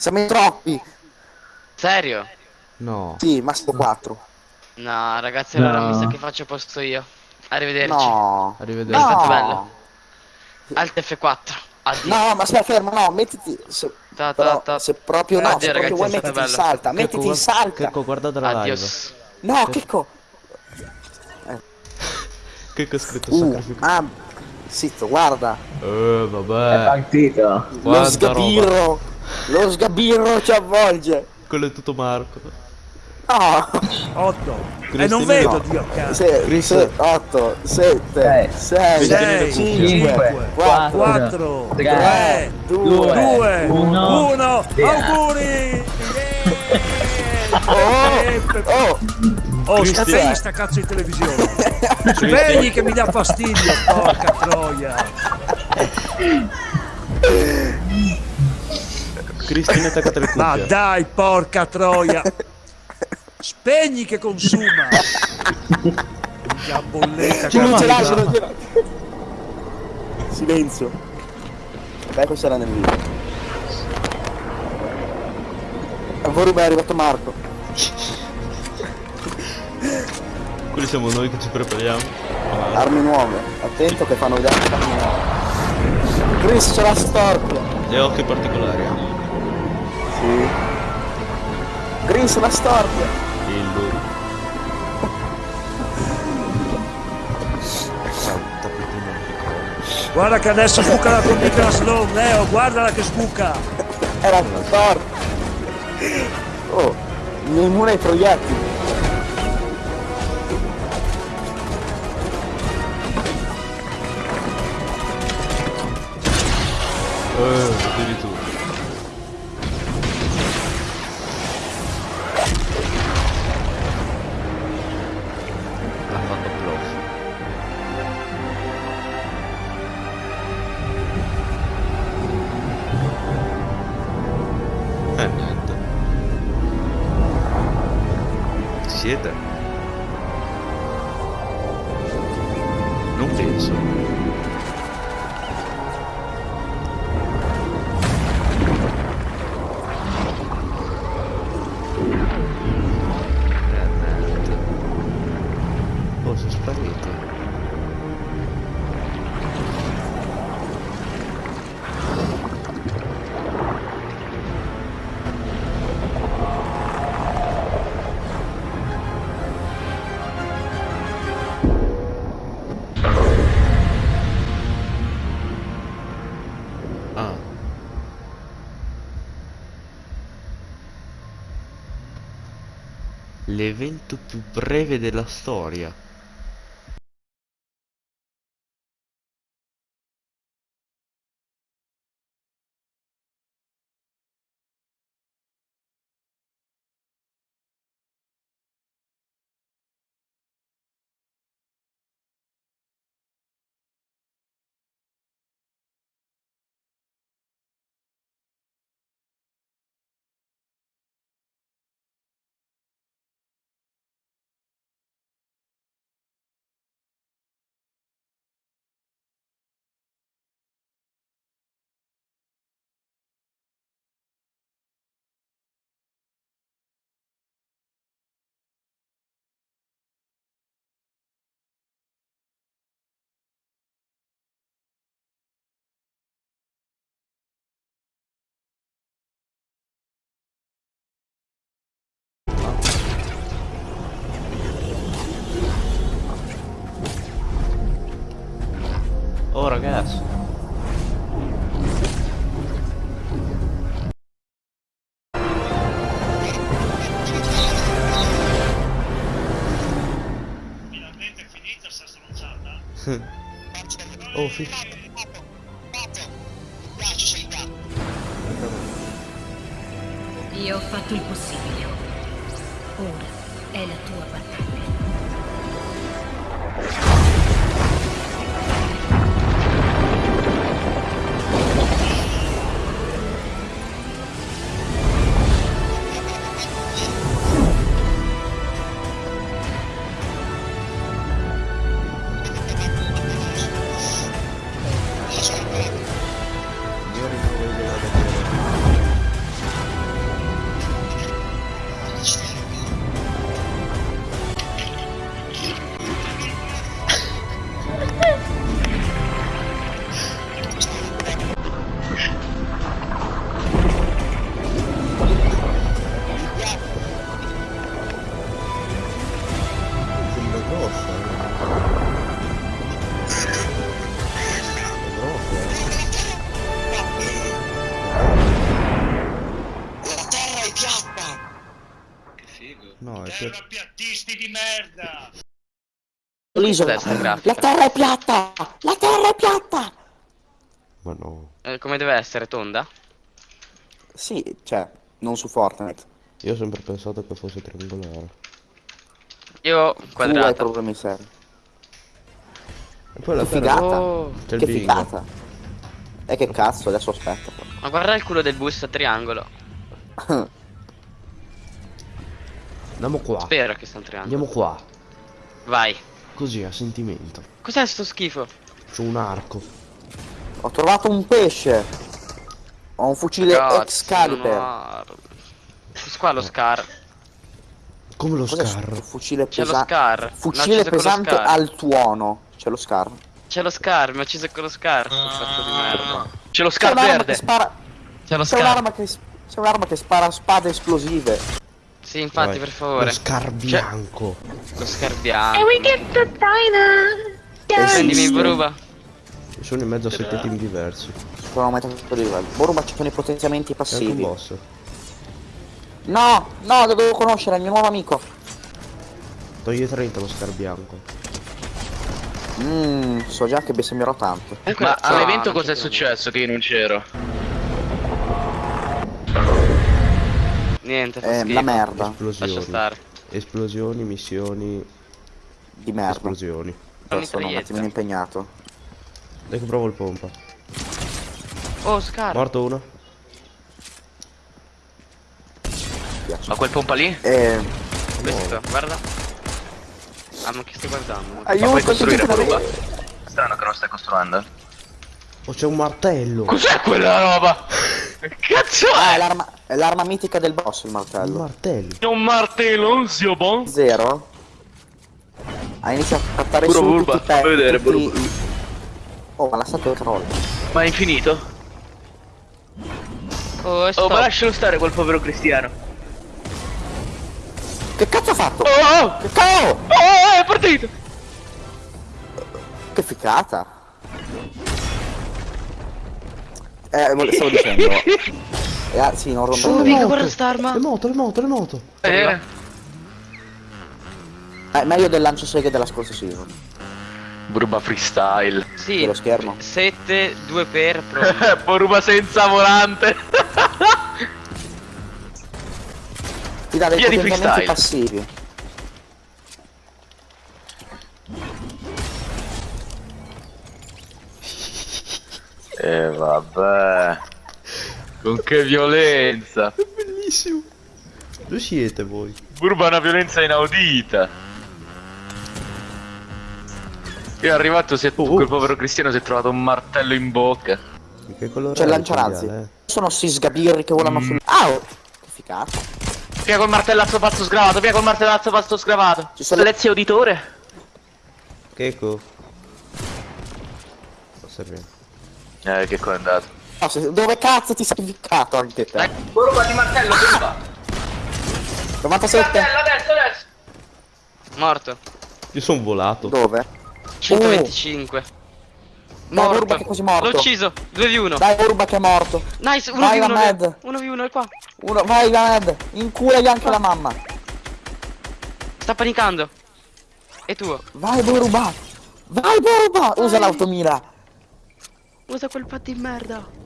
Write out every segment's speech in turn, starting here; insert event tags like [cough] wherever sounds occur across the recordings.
Siamo in troppi. Serio? No. Sì, massimo 4. No, ragazzi, allora No. mi sa che faccio posto io. Arrivederci. No. Arrivederci. È stato No. bello. Alt F4. Addio. No, ma stai fermo, no, mettiti. Se, Ta, ta, ta. se proprio no, Addio, se proprio ragazzi, vuoi è stato mettiti in bello. salta, mettiti in salta. Checco, guardate la live. Adios. No, Checco. [laughs] Checco ha scritto Uh, sacrificio. ah, zitto, guarda. Eh, È vabbè. partito. Lo Quanta roba. Lo sgabirro ci avvolge. Quello è tutto Marco. No. 8 e non vedo no. Dio cazzo 6, Cristo. 8, 7, Sei, 6, sei, 5, cinque, 4, 4 tre, 3 2, 2 uno. 1 Via. auguri Oh, oh, oh Cristian. spegni sta cazzo di televisione spegni che mi dà fastidio porca troia [laughs] Cristina è attaccata le ma cuffie. dai porca troia spegni che consuma la bolletta ce l'ho, ce ce l'ho, ce l'ho. Silenzio. Beh, questo era nel video. A Voruba è arrivato Marco. Quelli siamo noi che ci prepariamo. Ah, Armi nuove. Attento che fanno vedere le armi nuove. Chris c'è la storpia. E occhi particolari. Sì. Chris la. Tappetino piccolo. guarda che adesso sbuca la micro slow Leo guardala che sbuca Era storpia. Oh, mi immune ai proiettili. Eh, addirittura. Eh, niente. Siete? Non penso. L'evento più breve della storia. Oh ragazzi. Finalmente è finita sta stronzata. Oh, fi- Io ho fatto il possibile. Ora è la tua battaglia. Per... Terrapiattisti di merda! L'isola. La terra è piatta! La terra è piatta! Ma no. Eh, come deve essere? Tonda? Sì, cioè, non su Fortnite. Io ho sempre pensato che fosse triangolare. Io Tu hai problemi seri. E poi la Che terra... figata! Oh, Che bingo. figata! E che cazzo, adesso aspetta. ma guarda il culo del bus a triangolo. [laughs] Andiamo qua. Spero che un triangolo. Andiamo qua. Vai. Così, a sentimento. Cos'è sto schifo? C'ho un arco. Ho trovato un pesce! Ho un fucile Cazzo, Excalibur. no. Questo qua è lo Scar. Come lo Cos'è scar. fucile C'è lo? Scar. Fucile pesante Scar. al tuono. C'è lo scar. C'è lo Scar, mi ha ucciso con lo Scar. Sto pezzo di merda. C'è lo C'è scar verde. che spara. C'è lo C'è Scar. un'arma che. C'è un'arma che spara spade esplosive. Sì, infatti, Vai. per favore. Lo scar bianco. Lo Scar bianco. And we get the diner. Prendimi, Esiste. Boruba. Sono in mezzo a sette team diversi. Sono aumentato di livello. Boruba ci sono i potenziamenti passivi. boss. No, no, dovevo conoscere il mio nuovo amico. Toglie 30 lo scar bianco. Mmm, so già che bestemmierò tanto. Ma Ah, all'evento cos'è successo che io non c'ero? Niente, fa Eh, schifo. la merda. Lascia Esplosioni. stare. Esplosioni, missioni, Di merda. esplosioni. Però sono un attimino impegnato. Dai che provo il pompa. Oh, Scar. Morto uno. Ma quel pompa lì? Eh. Questo, guarda. Ah, ma che stai guardando? Ma puoi Aiuto, costruire aiuto, Boruba? aiuto. Strano che non stai costruendo. Oh c'è un martello. Cos'è quella roba? [laughs] Che cazzo è è? l'arma, è l'arma mitica del boss il Un martello. martello. È un martello, un zio bon? Zero. Ha iniziato a trattare Puro su Bulba, tutti i vedere, tutti Bulba. i- Oh, ma la statua crolla. Ma è infinito? Oh, Oh, ma lascialo stare quel povero cristiano. Che cazzo ha fatto? Oh, oh, Che cavolo! oh, oh, è partito! Che ficata. Eh, stavo dicendo. [laughs] Eh, ah, sì, non Oh, rompere. mica guarda st'arma. Le moto, le moto, le moto. Eh, È meglio del lancio seghe della scorsa season. Boruba freestyle. Sì. Dello schermo. 7, 2 per pro. [laughs] Boruba senza volante. Ti dà dei potenziamenti freestyle. passivi. Eh vabbè. Con che violenza. Bellissimo. Dove siete voi? Burba è una violenza inaudita. Io è arrivato, si è, Oh, quel povero cristiano si è trovato un martello in bocca. Che colore C'è è lanciarazzi. cinghiale, Sono sti sgabirri che volano sul. Ah! oh, Che ficata. Via col martellazzo pazzo sgravato, via col martellazzo pazzo sgravato. Ci sono- Lezio uditore. eh? Checco. Sta bene. Eh, che co' è andato. No, dove cazzo ti sei ficcato anche te? Burba di martello, burba. 97? adesso, adesso. Morto. Io sono volato. Dove? 125. Dai, Morto. Boruba che è quasi morto. L'ho ucciso. 2 v 1. Dai, Urba che è morto. Nice, 1 Vai, v 1. Ahmed. 1 v 1 è qua. Uno, vai, Ahmed. Inculagli anche la mamma. Sta panicando. E tu? Vai, Boruba. Vai, Boruba. Usa l'automira. Usa quel pad di merda.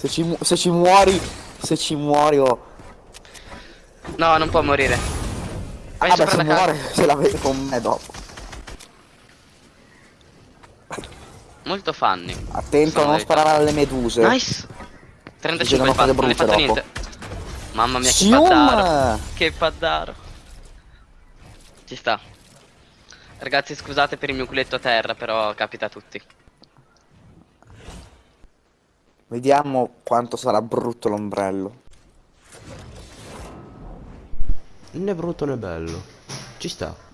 Se ci, mu- se ci muori, se ci muori, oh. No, non può morire. Vai Ah, beh, se muore, se la vede con me dopo. Molto funny. Attento a non sparare alle meduse. Nice. 35 Succedono di pad, cose non hai fatto brutte niente. Mamma mia che paddaro. Che paddaro. Ci sta. Ragazzi scusate per il mio culetto a terra, però capita a tutti. Vediamo quanto sarà brutto l'ombrello. Né brutto né bello. Ci sta.